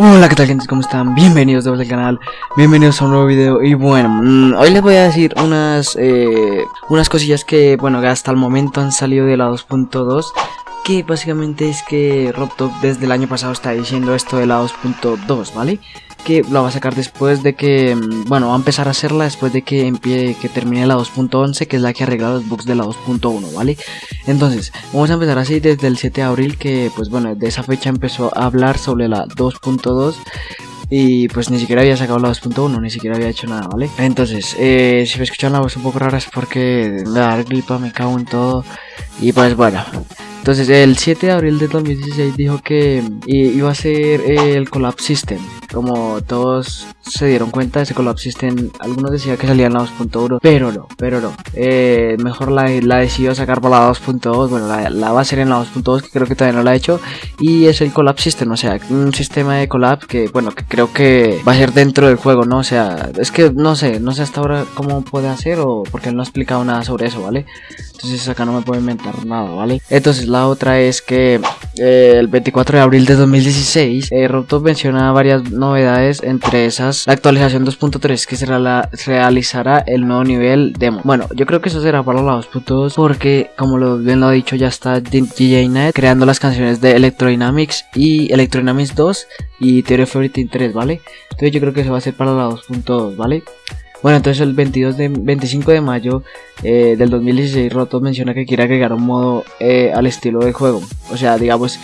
Hola, ¿qué tal gente? ¿Cómo están? Bienvenidos de vuelta al canal, bienvenidos a un nuevo video y bueno, mm, hoy les voy a decir unas, eh, unas cosillas que, bueno, que hasta el momento han salido de la 2.2 que básicamente es que RobTop desde el año pasado está diciendo esto de la 2.2, ¿vale? Que lo va a sacar después de que, mm, bueno, va a empezar a hacerla después de que empiece, que termine la 2.11, que es la que arregla los bugs de la 2.1, ¿vale? Entonces, vamos a empezar así desde el 7 de abril, que pues bueno, de esa fecha empezó a hablar sobre la 2.2. Y pues ni siquiera había sacado la 2.1, ni siquiera había hecho nada, ¿vale? Entonces, eh, si me escuchan la voz un poco rara es porque da gripa, me cago en todo. Y pues bueno, entonces, el 7 de abril de 2016 dijo que iba a ser el Collapse System. Como todos se dieron cuenta, ese Collapse System, algunos decían que salía en la 2.1, pero no, pero no. Eh, mejor la, la decidió sacar por la 2.2. Bueno, la, va a ser en la 2.2, que creo que todavía no la ha hecho. Y es el Collapse System, o sea, un sistema de collapse que, bueno, que creo que va a ser dentro del juego, ¿no? O sea, es que no sé, no sé hasta ahora cómo puede hacer o porque él no ha explicado nada sobre eso, ¿vale? Entonces acá no me puedo inventar nada, ¿vale? Entonces la otra es que eh, el 24 de abril de 2016 eh, menciona varias novedades, entre esas la actualización 2.3 que será la, realizará el nuevo nivel demo. Bueno, yo creo que eso será para la 2.2 porque como lo, bien lo he dicho ya está DJ Net creando las canciones de Electrodynamics y Electrodynamics 2 y Theory of Everything 3, ¿vale? Entonces yo creo que eso va a ser para la 2.2, ¿vale? Bueno, entonces el 22 de, 25 de mayo eh, del 2016 Roto menciona que quiere agregar un modo eh, al estilo del juego. O sea, digamos,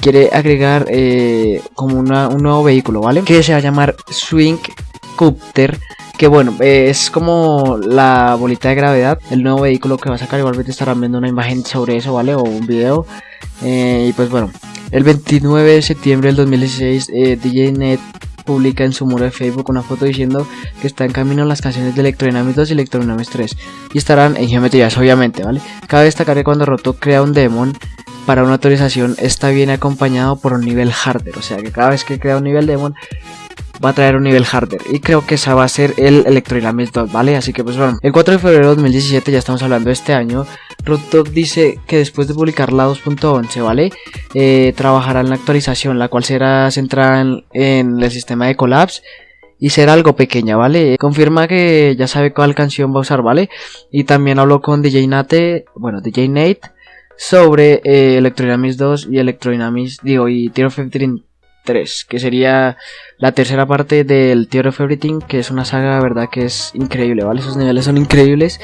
quiere agregar eh, como un nuevo vehículo, ¿vale? Que se va a llamar Swing Copter. Que bueno, es como la bolita de gravedad, el nuevo vehículo que va a sacar. Igualmente estarán viendo una imagen sobre eso, ¿vale? O un video. y pues bueno, el 29 de septiembre del 2016 DJ Net publica en su muro de Facebook una foto diciendo que está en camino las canciones de Electrodynamics 2 y Electrodynamics 3 y estarán en geometrías obviamente, ¿vale? Cabe destacar que cuando Roto crea un demon para una autorización está bien acompañado por un nivel hardware, o sea que cada vez que crea un nivel demon va a traer un nivel hardware y creo que esa va a ser el Electrodynamics 2, ¿vale? Así que pues bueno, el 4 de febrero de 2017 ya estamos hablando de este año Rooftop dice que después de publicar la 2.11, ¿vale? Eh, trabajará en la actualización, la cual será centrada en, el sistema de Collapse y será algo pequeña, ¿vale? Confirma que ya sabe cuál canción va a usar, ¿vale? Y también habló con DJ Nate, bueno, DJ Nate, sobre eh, Electrodynamics 2 y Electrodynamics, digo, y Tear of Everything 3, que sería la tercera parte del Tear of Everything, que es una saga, verdad, que es increíble, ¿vale? Esos niveles son increíbles.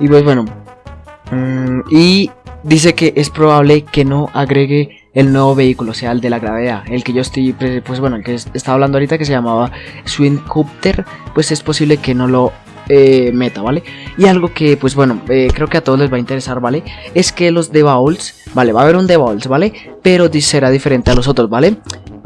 Y pues bueno, Mm, y dice que es probable que no agregue el nuevo vehículo, o sea, el de la gravedad, el que yo estoy, pues bueno, el que estaba hablando ahorita que se llamaba Swing Copter, pues es posible que no lo eh, meta, ¿vale? Y algo que, pues bueno, eh, creo que a todos les va a interesar, ¿vale? Es que los de Bowls, ¿vale? Va a haber un de Bowls, ¿vale? Pero será diferente a los otros, ¿vale?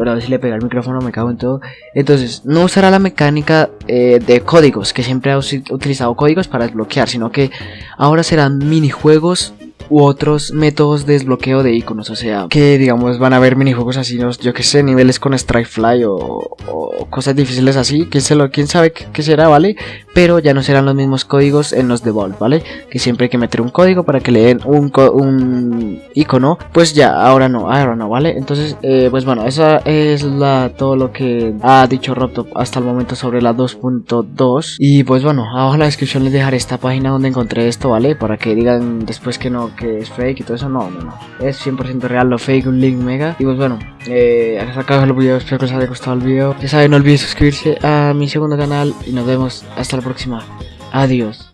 Pero a ver si le pega el micrófono, me cago en todo. Entonces, no usará la mecánica eh, de códigos, que siempre ha utilizado códigos para desbloquear, sino que ahora serán minijuegos u otros métodos de desbloqueo de iconos. O sea, que digamos van a haber minijuegos así, yo que sé, niveles con Strike Fly o, o cosas difíciles así. ¿Quién, se lo, quién sabe qué, será, ¿vale? Pero ya no serán los mismos códigos en los de Vault, ¿vale? Que siempre hay que meter un código para que le den un, un icono. Pues ya, ahora no, ahora no, ¿vale? Entonces, eh, pues bueno, esa es la, todo lo que ha dicho Robtop hasta el momento sobre la 2.2. Y pues bueno, abajo en la descripción les dejaré esta página donde encontré esto, ¿vale? Para que digan después que no, que es fake y todo eso. No, no, no. Es 100% real, lo fake, un link mega. Y pues bueno, eh, hasta acá el video. Espero que os haya gustado el video. Ya saben, no olviden suscribirse a mi segundo canal. Y nos vemos hasta la próxima. Adiós.